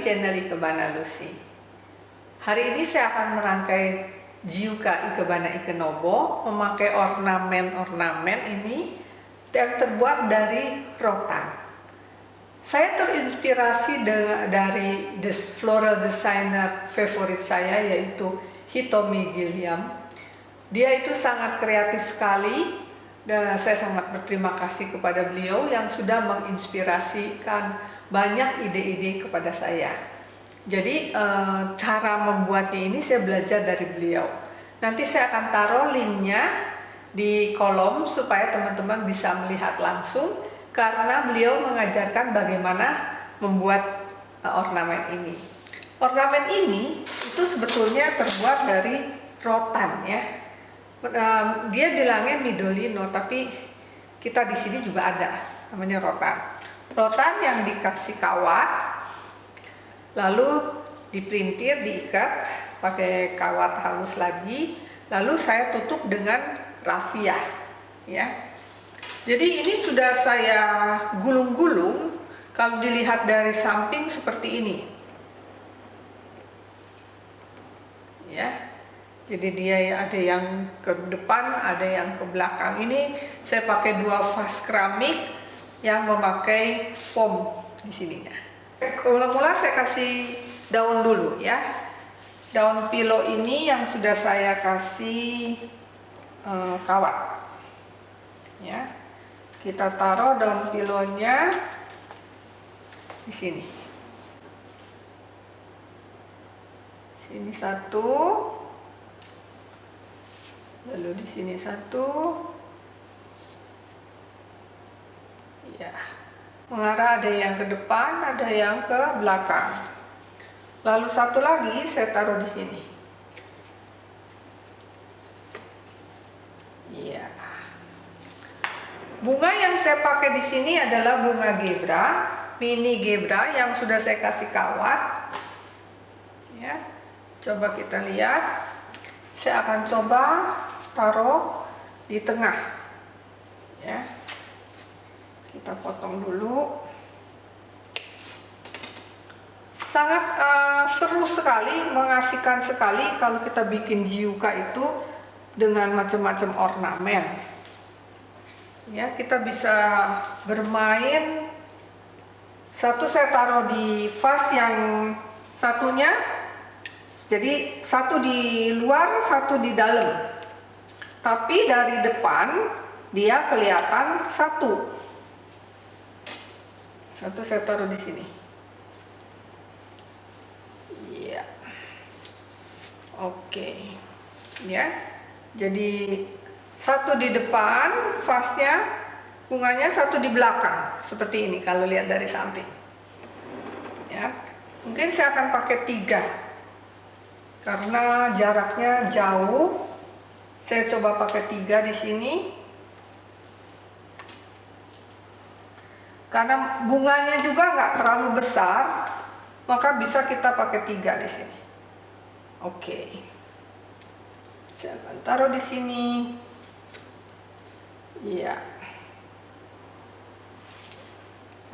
channel Ikebana Lucy. Hari ini saya akan merangkai Jiuka Ikebana Ikenobo memakai ornamen-ornamen ini yang terbuat dari rotan. Saya terinspirasi dari floral designer favorit saya yaitu Hitomi Gilliam. Dia itu sangat kreatif sekali dan saya sangat berterima kasih kepada beliau yang sudah menginspirasikan banyak ide-ide kepada saya. Jadi eh, cara membuatnya ini saya belajar dari beliau. Nanti saya akan taruh linknya di kolom supaya teman-teman bisa melihat langsung karena beliau mengajarkan bagaimana membuat eh, ornamen ini. Ornamen ini itu sebetulnya terbuat dari rotan ya. Dia bilangnya midolino tapi kita di sini juga ada namanya rotan rotan yang dikasih kawat lalu diprintir diikat pakai kawat halus lagi lalu saya tutup dengan rafia ya. Jadi ini sudah saya gulung-gulung kalau dilihat dari samping seperti ini. Ya jadi dia ada yang ke depan ada yang ke belakang. Ini saya pakai dua vas keramik yang memakai foam di sininya. Mula-mula saya kasih daun dulu ya. Daun pilo ini yang sudah saya kasih eh, kawat. Ya. Kita taruh daun pilonya di sini. Sini satu. Lalu di sini satu. ya mengarah ada yang ke depan ada yang ke belakang? Lalu satu lagi saya taruh di sini. Ya bunga yang saya pakai di sini adalah bunga gebra mini gebra yang sudah saya kasih kawat. Ya coba kita lihat. Saya akan coba taruh di tengah. Ya kita potong dulu. Sangat uh, seru sekali mengasihkan sekali kalau kita bikin jiuka itu dengan macam-macam ornamen. Ya kita bisa bermain. Satu saya taruh di vas yang satunya jadi satu di luar satu di dalam. Tapi dari depan dia kelihatan satu satu saya taruh di sini. Iya. Oke. Ya. Jadi satu di depan vasnya, bunganya satu di belakang. Seperti ini kalau lihat dari samping. Ya. Mungkin saya akan pakai tiga. Karena jaraknya jauh. Saya coba pakai tiga di sini. Karena bunganya juga nggak terlalu besar, maka bisa kita pakai tiga di sini. Oke, saya akan taruh di sini. Iya.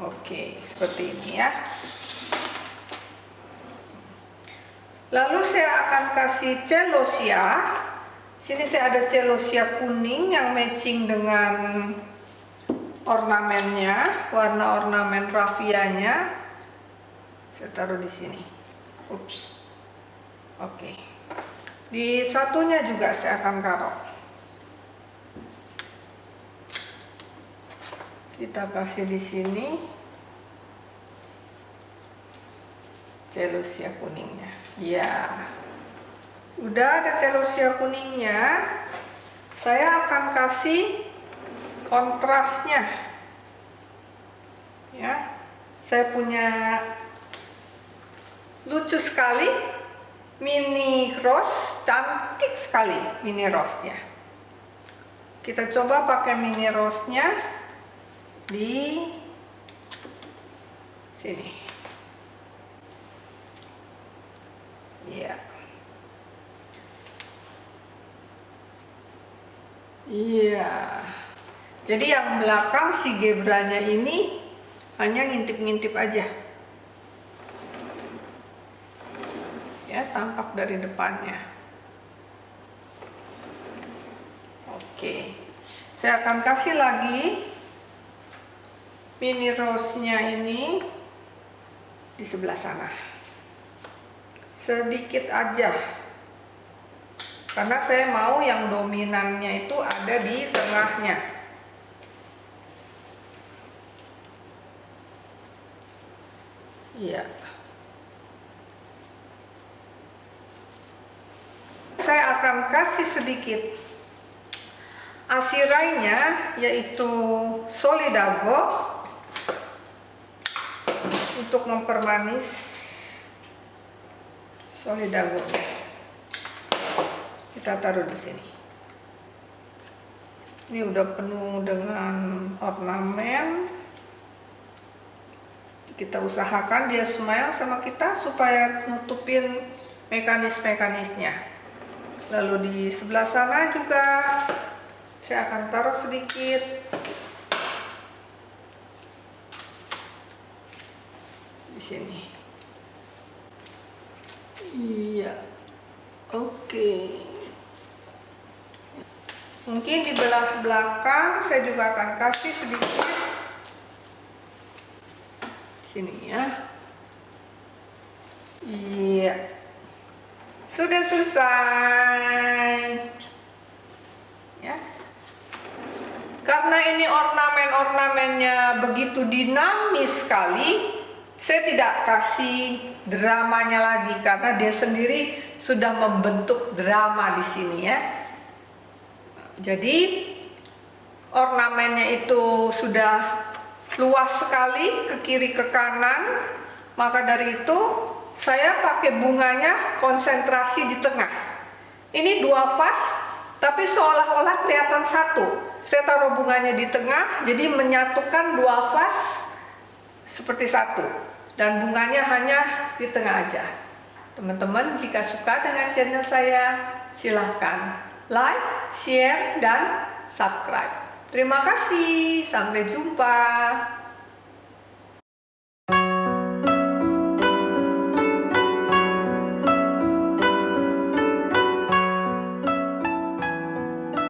Oke, seperti ini ya. Lalu saya akan kasih celosia. Sini saya ada celosia kuning yang matching dengan ornamennya, warna ornamen rafianya saya taruh di sini. Ups. Oke. Di satunya juga saya akan taruh. Kita kasih di sini celosia kuningnya. Ya. Sudah ada celosia kuningnya. Saya akan kasih kontrasnya. Ya saya punya lucu sekali mini rose cantik sekali mini rose nya kita coba pakai mini rose nya di sini. Iya. Iya jadi yang belakang si gebranya ini hanya ngintip-ngintip aja. dari depannya. Oke. Saya akan kasih lagi mini rose nya ini di sebelah sana. Sedikit aja. Karena saya mau yang dominannya itu ada di tengahnya iya. Saya akan kasih sedikit asirainya yaitu solidago untuk mempermanis solidago. Kita taruh di sini. Ini udah penuh dengan ornamen kita usahakan dia smile sama kita supaya nutupin mekanis-mekanisnya. Lalu di sebelah sana juga saya akan taruh sedikit. Di sini. Iya. Oke. Okay. Mungkin di belah belakang saya juga akan kasih sedikit sini ya. Iya. Sudah selesai. Ya. Karena ini ornamen-ornamennya begitu dinamis sekali, saya tidak kasih dramanya lagi karena dia sendiri sudah membentuk drama di sini ya. Jadi ornamennya itu sudah luas sekali ke kiri ke kanan. Maka dari itu saya pakai bunganya konsentrasi di tengah. Ini dua vas tapi seolah-olah kelihatan satu. Saya taruh bunganya di tengah jadi menyatukan dua vas seperti satu. Dan bunganya hanya di tengah aja. Teman-teman jika suka dengan channel saya silahkan like, share, dan subscribe. Terima kasih, sampai jumpa.